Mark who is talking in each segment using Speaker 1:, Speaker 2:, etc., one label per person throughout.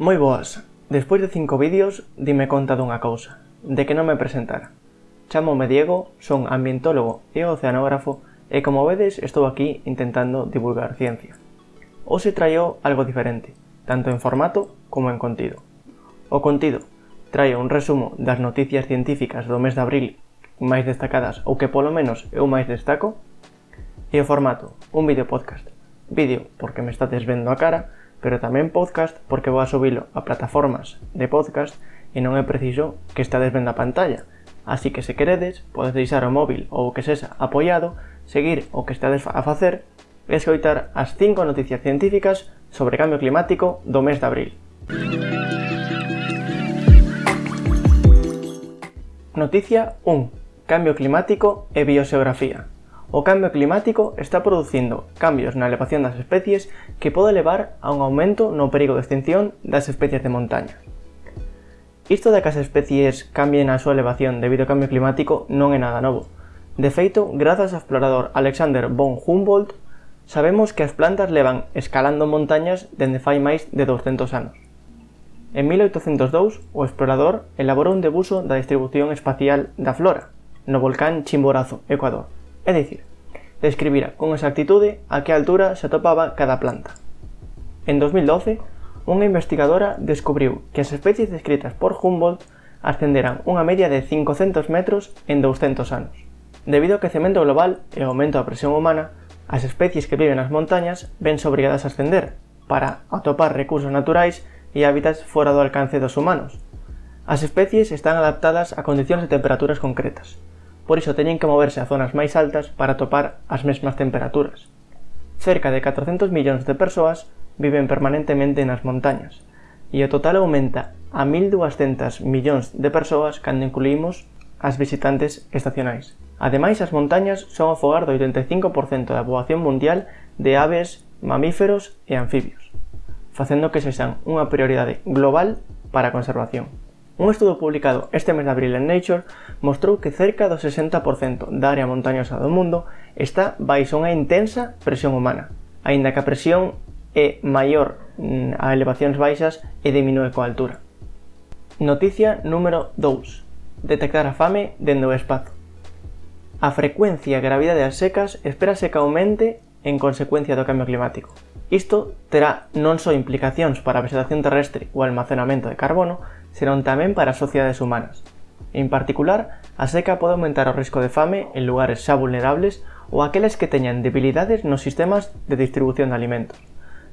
Speaker 1: Moi boas, despois de cinco vídeos dime conta dunha cousa, de que non me presentara. Chamome Diego, son ambientólogo e oceanógrafo e como vedes estou aquí intentando divulgar ciencia. Hoxe traio algo diferente, tanto en formato como en contido. O contido traio un resumo das noticias científicas do mes de abril máis destacadas ou que polo menos eu máis destaco e o formato, un vídeo podcast. Vídeo porque me estades vendo a cara pero tamén podcast porque vou a subilo a plataformas de podcast e non é preciso que estades vendo a pantalla. Así que se queredes, podes deixar o móvil ou o que sexa apoiado, seguir o que estades a facer e escoitar as 5 noticias científicas sobre cambio climático do mes de abril. Noticia 1. Cambio climático e biogeografía. O cambio climático está producindo cambios na elevación das especies que pode levar a un aumento no perigo de extinción das especies de montaña. Isto de que as especies cambien a súa elevación debido ao cambio climático non é nada novo. De feito, grazas ao explorador Alexander von Humboldt, sabemos que as plantas levan escalando montañas dende fai máis de 200 anos. En 1802, o explorador elaborou un debuxo da distribución espacial da flora no volcán Chimborazo, Ecuador, é dicir, describira con exactitude a que altura se atopaba cada planta. En 2012, unha investigadora descubriu que as especies descritas por Humboldt ascenderán unha media de 500 metros en 200 anos. Debido ao quecemento global e ao aumento da presión humana, as especies que viven nas montañas vense obrigadas a ascender para atopar recursos naturais e hábitats fora do alcance dos humanos. As especies están adaptadas a condicións de temperaturas concretas, por iso teñen que moverse a zonas máis altas para topar as mesmas temperaturas. Cerca de 400 millóns de persoas viven permanentemente nas montañas, e o total aumenta a 1.200 millóns de persoas cando incluímos as visitantes estacionais. Ademais, as montañas son o fogar do 85% da poboación mundial de aves, mamíferos e anfibios, facendo que sexan unha prioridade global para a conservación. Un estudo publicado este mes de abril en Nature mostrou que cerca do 60% da área montañosa do mundo está baixo unha intensa presión humana, aínda que a presión é maior mm, a elevacións baixas e diminúe coa altura. Noticia número 2. Detectar a fame dende o espazo. A frecuencia e gravidade das secas espérase que aumente en consecuencia do cambio climático. Isto terá non só implicacións para a vegetación terrestre ou almacenamento de carbono, senón tamén para as sociedades humanas. En particular, a seca pode aumentar o risco de fame en lugares xa vulnerables ou aqueles que teñan debilidades nos sistemas de distribución de alimentos.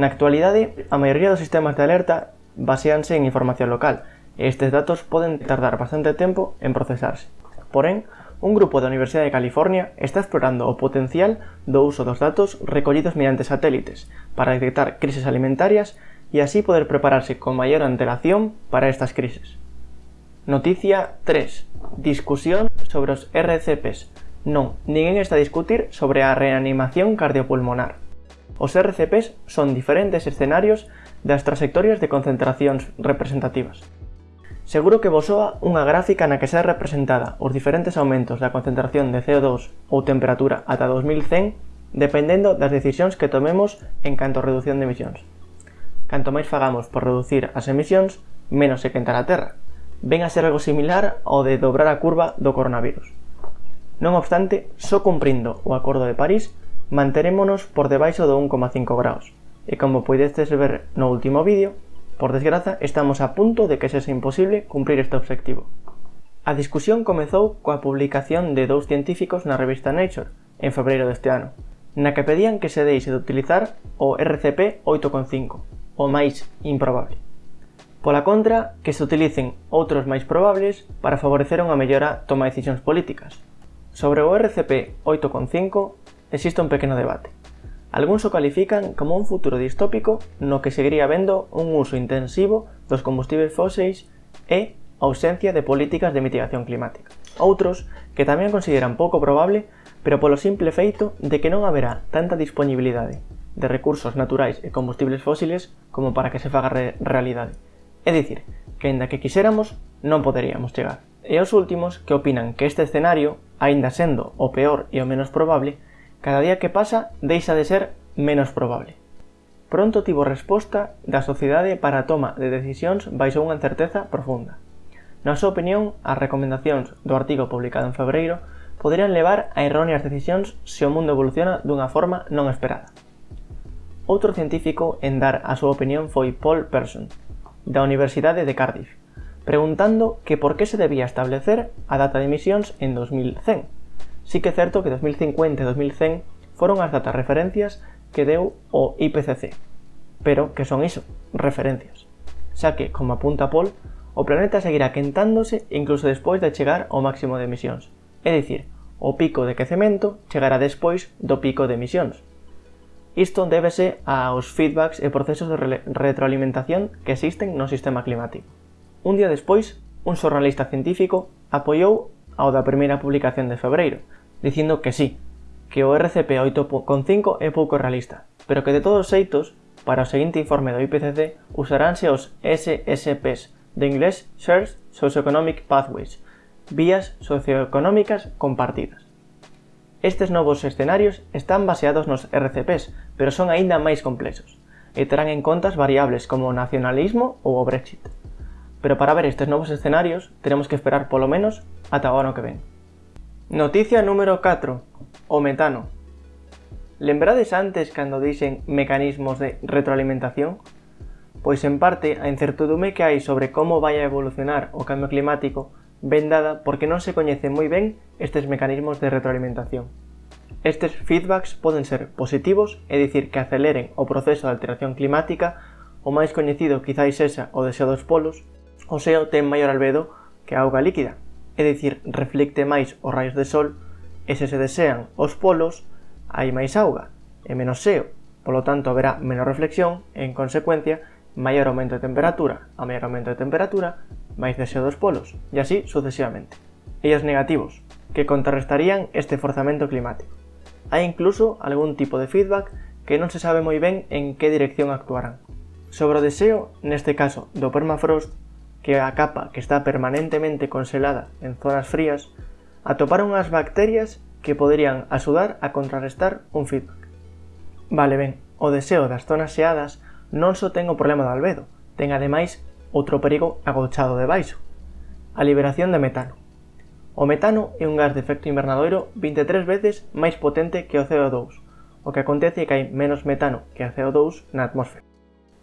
Speaker 1: Na actualidade, a maioría dos sistemas de alerta baseanse en información local, e estes datos poden tardar bastante tempo en procesarse. Porén, un grupo da Universidade de California está explorando o potencial do uso dos datos recollidos mediante satélites para detectar crises alimentarias y así poder prepararse con mayor antelación para estas crisis. Noticia 3. Discusión sobre os RCPs. Non, ninguén está a discutir sobre a reanimación cardiopulmonar. Os RCPs son diferentes escenarios das trayectorias de concentracións representativas. Seguro que vos soa unha gráfica na que xa representada os diferentes aumentos da concentración de CO2 ou temperatura ata 2100 dependendo das decisións que tomemos en canto a reducción de emisións. Canto máis fagamos por reducir as emisións, menos se quentará a Terra. Ven a ser algo similar ao de dobrar a curva do coronavirus. Non obstante, só cumprindo o Acordo de París, manterémonos por debaixo do 1,5 graus. E como podedes ver no último vídeo, por desgraza, estamos a punto de que sexa imposible cumprir este obxectivo. A discusión comezou coa publicación de dous científicos na revista Nature, en febreiro deste ano, na que pedían que se deixe de utilizar o RCP 8.5, o máis improbable. Pola contra, que se utilicen outros máis probables para favorecer unha mellora toma de decisións políticas. Sobre o RCP 8.5 existe un pequeno debate. Algúns o califican como un futuro distópico no que seguiría vendo un uso intensivo dos combustibles fóseis e ausencia de políticas de mitigación climática. Outros, que tamén consideran pouco probable, pero polo simple feito de que non haberá tanta disponibilidade de recursos naturais e combustibles fósiles como para que se faga re realidade. É dicir, que ainda que quixéramos, non poderíamos chegar. E os últimos que opinan que este escenario, aínda sendo o peor e o menos probable, cada día que pasa deixa de ser menos probable. Pronto tivo resposta da sociedade para a toma de decisións baixo unha incerteza profunda. Na súa opinión, as recomendacións do artigo publicado en febreiro poderían levar a erróneas decisións se o mundo evoluciona dunha forma non esperada. Outro científico en dar a súa opinión foi Paul Person, da Universidade de Cardiff, preguntando que por que se debía establecer a data de emisións en 2100. Sí que é certo que 2050 e 2100 foron as datas referencias que deu o IPCC. Pero que son iso, referencias. Xa que, como apunta Paul, o planeta seguirá quentándose incluso despois de chegar ao máximo de emisións. É dicir, o pico de quecemento chegará despois do pico de emisións, Isto débese aos feedbacks e procesos de retroalimentación que existen no sistema climático. Un día despois, un xornalista científico apoiou ao da primeira publicación de febreiro, dicindo que sí, que o RCP 8.5 é pouco realista, pero que de todos os xeitos, para o seguinte informe do IPCC usaránse os SSPs, de inglés Shared Socioeconomic Pathways, vías socioeconómicas compartidas. Estes novos escenarios están baseados nos RCPs, pero son aínda máis complexos, e terán en contas variables como o nacionalismo ou o Brexit. Pero para ver estes novos escenarios, teremos que esperar polo menos ata o ano que ven. Noticia número 4. O metano. Lembrades antes cando dixen mecanismos de retroalimentación? Pois en parte, a incertidume que hai sobre como vai a evolucionar o cambio climático vendada porque non se coñecen moi ben estes mecanismos de retroalimentación. Estes feedbacks poden ser positivos, é dicir, que aceleren o proceso de alteración climática, o máis coñecido quizáis sexa o deseo dos polos, o seo ten maior albedo que a auga líquida, é dicir, reflicte máis os raios de sol, e se se desean os polos, hai máis auga e menos seo, polo tanto haberá menor reflexión e, en consecuencia, maior aumento de temperatura, a maior aumento de temperatura, máis deseo dos polos, e así sucesivamente. Ellos negativos, que contrarrestarían este forzamento climático. Hai incluso algún tipo de feedback que non se sabe moi ben en que dirección actuarán. Sobre o deseo, neste caso, do permafrost, que é a capa que está permanentemente conselada en zonas frías, atoparon as bacterias que poderían axudar a contrarrestar un feedback. Vale ben, o deseo das zonas xeadas non só ten o problema do albedo, ten ademais outro perigo agochado de baixo, a liberación de metano. O metano é un gas de efecto invernadoiro 23 veces máis potente que o CO2, o que acontece é que hai menos metano que o CO2 na atmósfera.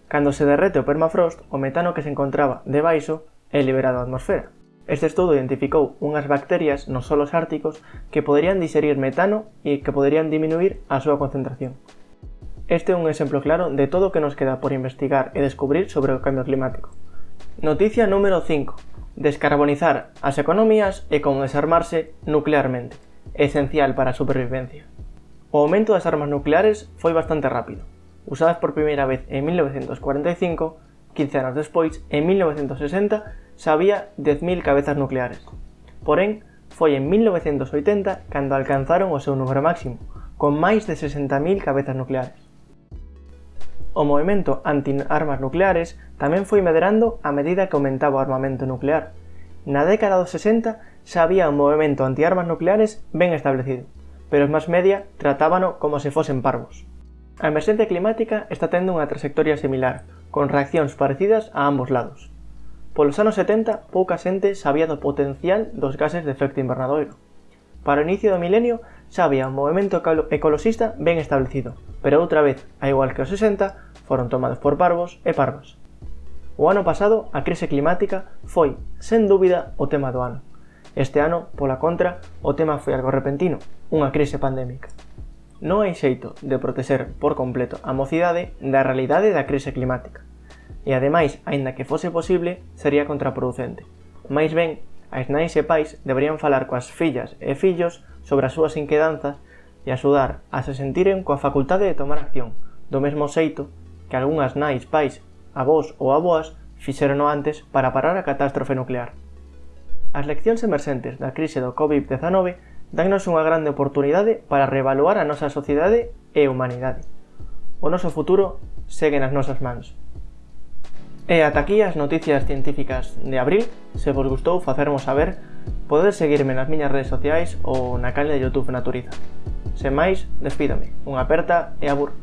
Speaker 1: Cando se derrete o permafrost, o metano que se encontraba debaixo é liberado á atmosfera. Este estudo identificou unhas bacterias nos solos árticos que poderían diserir metano e que poderían diminuir a súa concentración. Este é un exemplo claro de todo o que nos queda por investigar e descubrir sobre o cambio climático. Noticia número 5 descarbonizar as economías e como desarmarse nuclearmente, esencial para a supervivencia. O aumento das armas nucleares foi bastante rápido, usadas por primeira vez en 1945, 15 anos despois, en 1960, xa había 10.000 cabezas nucleares. Porén, foi en 1980 cando alcanzaron o seu número máximo, con máis de 60.000 cabezas nucleares. O movimento anti-armas nucleares tamén foi medrando a medida que aumentaba o armamento nuclear, Na década dos 60 xa había un movimento antiarmas nucleares ben establecido, pero os máis media tratábano como se fosen parvos. A emerxencia climática está tendo unha trayectoria similar, con reaccións parecidas a ambos lados. Polos anos 70, pouca xente sabía do potencial dos gases de efecto invernadoiro. Para o inicio do milenio, xa había un movimento ecoloxista ben establecido, pero outra vez, a igual que os 60, foron tomados por parvos e parvas. O ano pasado, a crise climática foi, sen dúbida, o tema do ano. Este ano, pola contra, o tema foi algo repentino, unha crise pandémica. Non hai xeito de protexer por completo a mocidade da realidade da crise climática. E ademais, aínda que fose posible, sería contraproducente. Mais ben, as nais e pais deberían falar coas fillas e fillos sobre as súas inquedanzas e axudar a se sentiren coa facultade de tomar acción, do mesmo xeito que algunhas nais, pais avós ou aboas fixerono antes para parar a catástrofe nuclear. As leccións emerxentes da crise do COVID-19 dannos unha grande oportunidade para reevaluar a nosa sociedade e humanidade. O noso futuro segue nas nosas mans. E ata aquí as noticias científicas de abril. Se vos gustou facermos saber, podedes seguirme nas miñas redes sociais ou na canle de Youtube Naturiza. Sen máis, despídame, Unha aperta e abur.